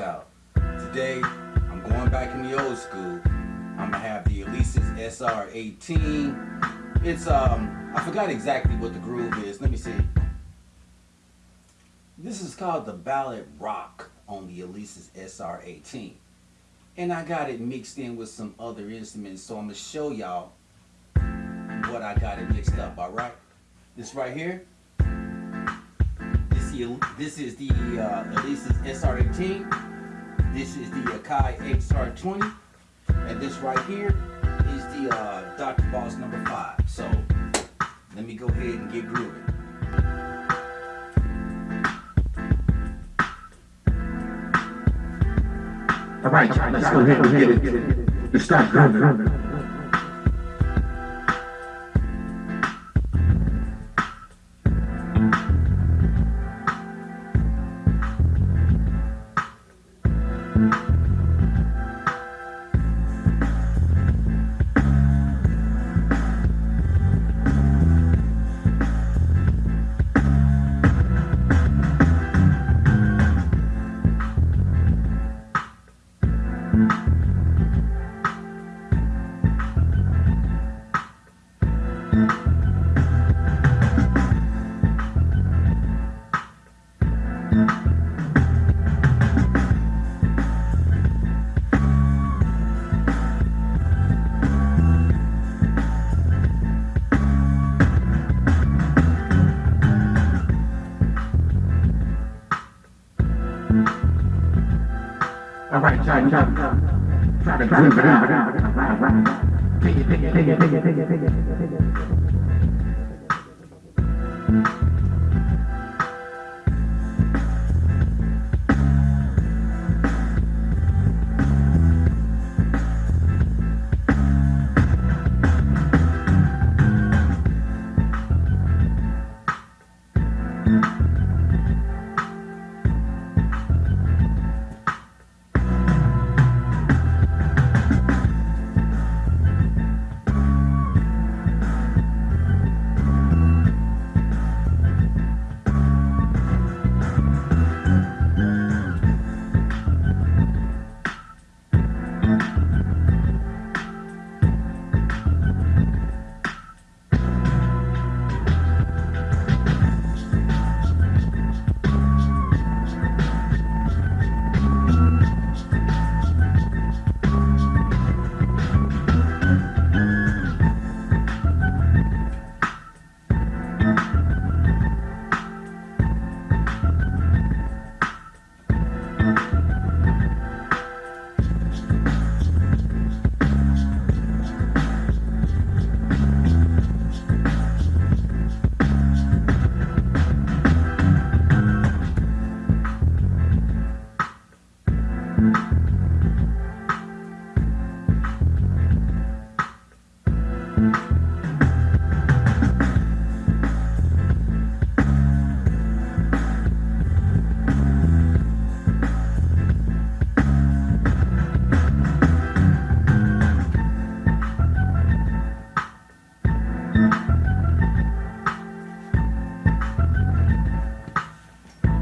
out. Today, I'm going back in the old school. I'm gonna have the Alesis SR18. It's, um, I forgot exactly what the groove is. Let me see. This is called the Ballad Rock on the Alesis SR18. And I got it mixed in with some other instruments, so I'm gonna show y'all what I got it mixed up, all right? This right here, this, this is the uh, Alesis SR18. This is the Akai XR20. And this right here is the uh, Dr. Boss number five. So let me go ahead and get grooving. All right, let's go ahead and get it. Let's start grooving. All right, it, take it.